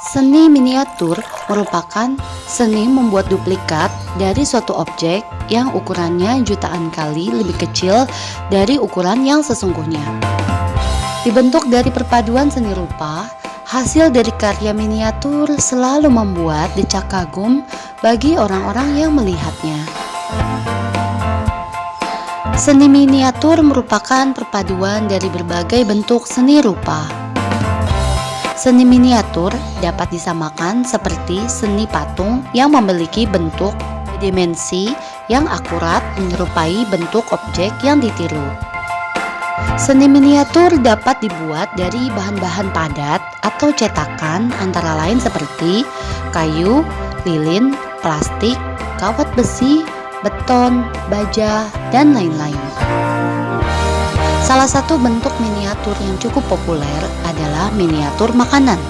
Seni miniatur merupakan seni membuat duplikat dari suatu objek yang ukurannya jutaan kali lebih kecil dari ukuran yang sesungguhnya. Dibentuk dari perpaduan seni rupa, hasil dari karya miniatur selalu membuat decak kagum bagi orang-orang yang melihatnya. Seni miniatur merupakan perpaduan dari berbagai bentuk seni rupa. Seni miniatur dapat disamakan seperti seni patung yang memiliki bentuk dimensi yang akurat menyerupai bentuk objek yang ditiru. Seni miniatur dapat dibuat dari bahan-bahan padat atau cetakan antara lain seperti kayu, lilin, plastik, kawat besi, beton, baja, dan lain-lain. Salah satu bentuk miniatur yang cukup populer adalah miniatur makanan.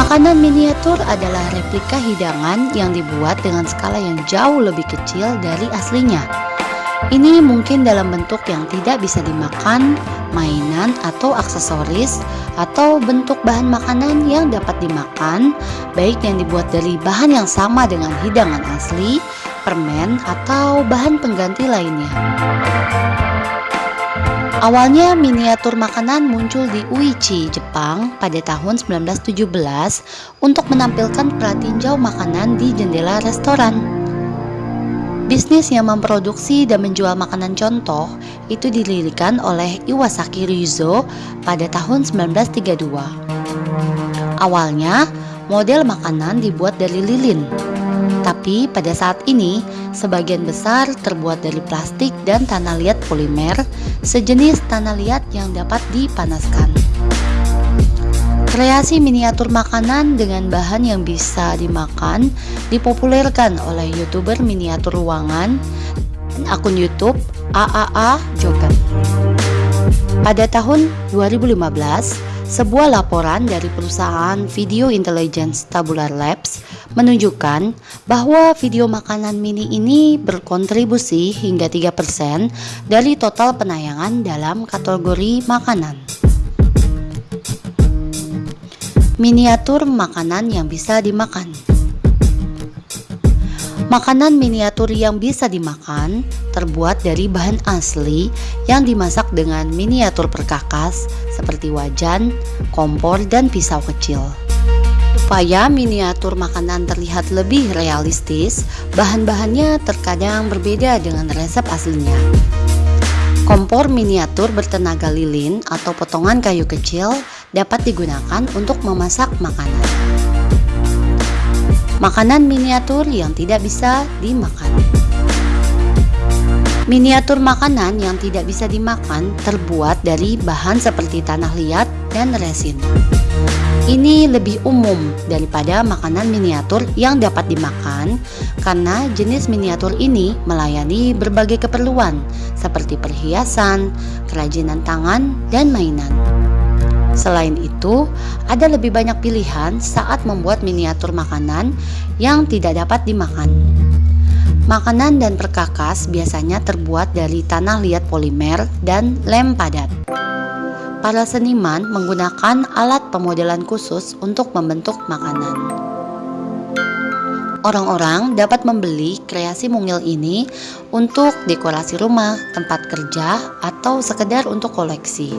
Makanan miniatur adalah replika hidangan yang dibuat dengan skala yang jauh lebih kecil dari aslinya. Ini mungkin dalam bentuk yang tidak bisa dimakan, mainan atau aksesoris, atau bentuk bahan makanan yang dapat dimakan, baik yang dibuat dari bahan yang sama dengan hidangan asli, permen, atau bahan pengganti lainnya. Awalnya miniatur makanan muncul di Uichi, Jepang pada tahun 1917 untuk menampilkan pratinjau makanan di jendela restoran. Bisnis yang memproduksi dan menjual makanan contoh itu didirikan oleh Iwasaki Ryuzo pada tahun 1932. Awalnya, model makanan dibuat dari lilin, tapi pada saat ini sebagian besar terbuat dari plastik dan tanah liat polimer sejenis tanah liat yang dapat dipanaskan. Kreasi miniatur makanan dengan bahan yang bisa dimakan dipopulerkan oleh youtuber miniatur ruangan dan akun YouTube AAA Joker. Pada tahun 2015, sebuah laporan dari perusahaan Video Intelligence Tabular Labs menunjukkan bahwa video makanan mini ini berkontribusi hingga 3% dari total penayangan dalam kategori makanan. Miniatur makanan yang bisa dimakan Makanan miniatur yang bisa dimakan terbuat dari bahan asli yang dimasak dengan miniatur perkakas seperti wajan, kompor, dan pisau kecil. Supaya miniatur makanan terlihat lebih realistis, bahan-bahannya terkadang berbeda dengan resep aslinya. Kompor miniatur bertenaga lilin atau potongan kayu kecil dapat digunakan untuk memasak makanan. Makanan miniatur yang tidak bisa dimakan. Miniatur makanan yang tidak bisa dimakan terbuat dari bahan seperti tanah liat dan resin. Ini lebih umum daripada makanan miniatur yang dapat dimakan karena jenis miniatur ini melayani berbagai keperluan seperti perhiasan, kerajinan tangan, dan mainan. Selain itu, ada lebih banyak pilihan saat membuat miniatur makanan yang tidak dapat dimakan. Makanan dan perkakas biasanya terbuat dari tanah liat polimer dan lem padat. Para seniman menggunakan alat pemodelan khusus untuk membentuk makanan. Orang-orang dapat membeli kreasi mungil ini untuk dekorasi rumah, tempat kerja, atau sekedar untuk koleksi.